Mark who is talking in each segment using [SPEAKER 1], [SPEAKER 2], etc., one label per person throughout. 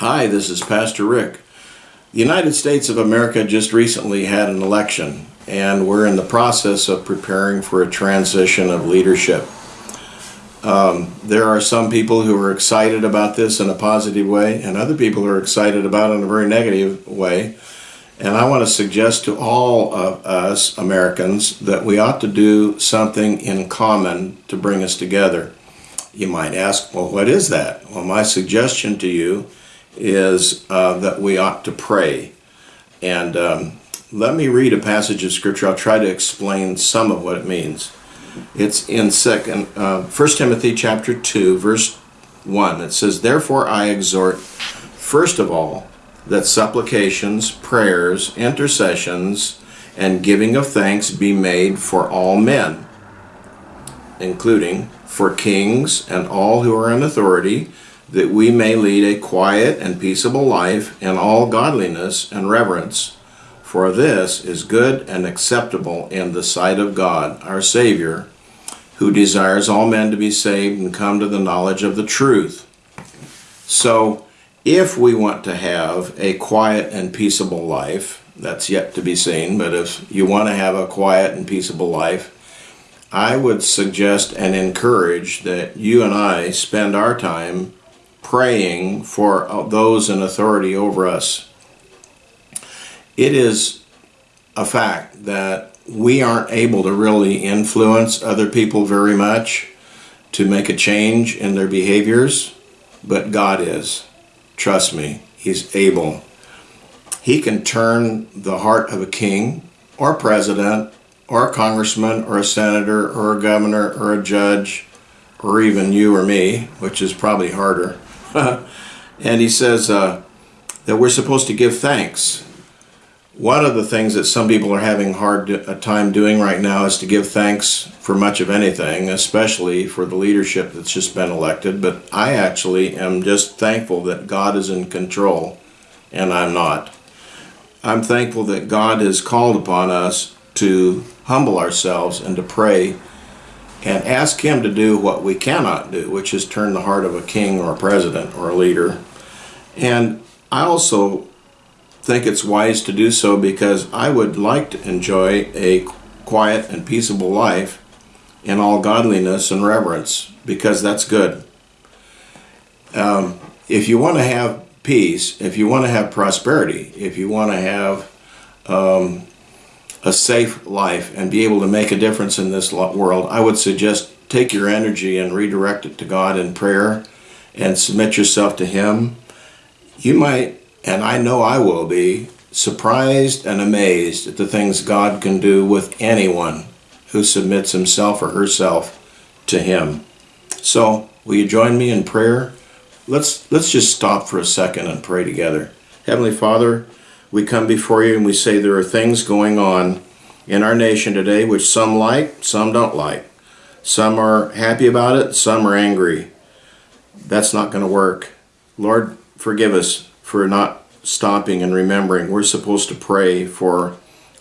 [SPEAKER 1] Hi, this is Pastor Rick. The United States of America just recently had an election, and we're in the process of preparing for a transition of leadership. Um, there are some people who are excited about this in a positive way, and other people are excited about it in a very negative way. And I want to suggest to all of us Americans that we ought to do something in common to bring us together. You might ask, well, what is that? Well, my suggestion to you is uh, that we ought to pray. And um, let me read a passage of scripture. I'll try to explain some of what it means. It's in second, uh, 1 Timothy chapter 2, verse 1. It says, Therefore I exhort, first of all, that supplications, prayers, intercessions, and giving of thanks be made for all men, including for kings and all who are in authority, that we may lead a quiet and peaceable life in all godliness and reverence. For this is good and acceptable in the sight of God, our Savior, who desires all men to be saved and come to the knowledge of the truth. So, if we want to have a quiet and peaceable life, that's yet to be seen, but if you want to have a quiet and peaceable life, I would suggest and encourage that you and I spend our time praying for uh, those in authority over us. It is a fact that we aren't able to really influence other people very much to make a change in their behaviors, but God is. Trust me, He's able. He can turn the heart of a king or president or a congressman or a senator or a governor or a judge or even you or me, which is probably harder. and he says uh, that we're supposed to give thanks. One of the things that some people are having hard a time doing right now is to give thanks for much of anything, especially for the leadership that's just been elected. But I actually am just thankful that God is in control and I'm not. I'm thankful that God has called upon us to humble ourselves and to pray and ask him to do what we cannot do, which is turn the heart of a king or a president or a leader. And I also think it's wise to do so because I would like to enjoy a quiet and peaceable life in all godliness and reverence because that's good. Um, if you want to have peace, if you want to have prosperity, if you want to have um, a safe life and be able to make a difference in this world, I would suggest take your energy and redirect it to God in prayer and submit yourself to Him. You might, and I know I will be, surprised and amazed at the things God can do with anyone who submits himself or herself to Him. So, will you join me in prayer? Let's, let's just stop for a second and pray together. Heavenly Father, we come before you and we say there are things going on in our nation today which some like, some don't like. Some are happy about it, some are angry. That's not going to work. Lord, forgive us for not stopping and remembering. We're supposed to pray for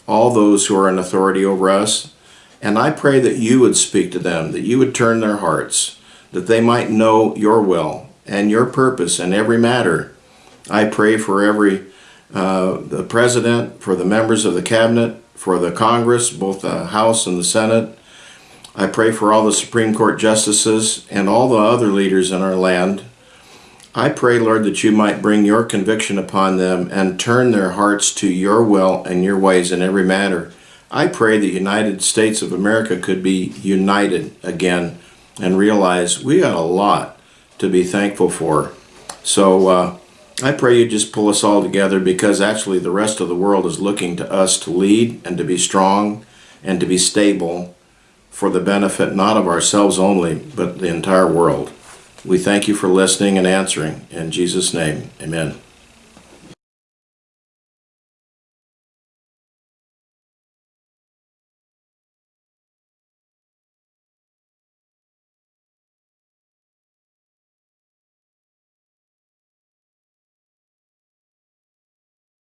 [SPEAKER 1] all those who are in authority over us. And I pray that you would speak to them, that you would turn their hearts, that they might know your will and your purpose in every matter. I pray for every uh, the president, for the members of the cabinet, for the Congress, both the House and the Senate. I pray for all the Supreme Court justices and all the other leaders in our land. I pray, Lord, that you might bring your conviction upon them and turn their hearts to your will and your ways in every matter. I pray the United States of America could be united again and realize we got a lot to be thankful for. So, uh, I pray you just pull us all together because actually the rest of the world is looking to us to lead and to be strong and to be stable for the benefit not of ourselves only, but the entire world. We thank you for listening and answering. In Jesus' name, amen.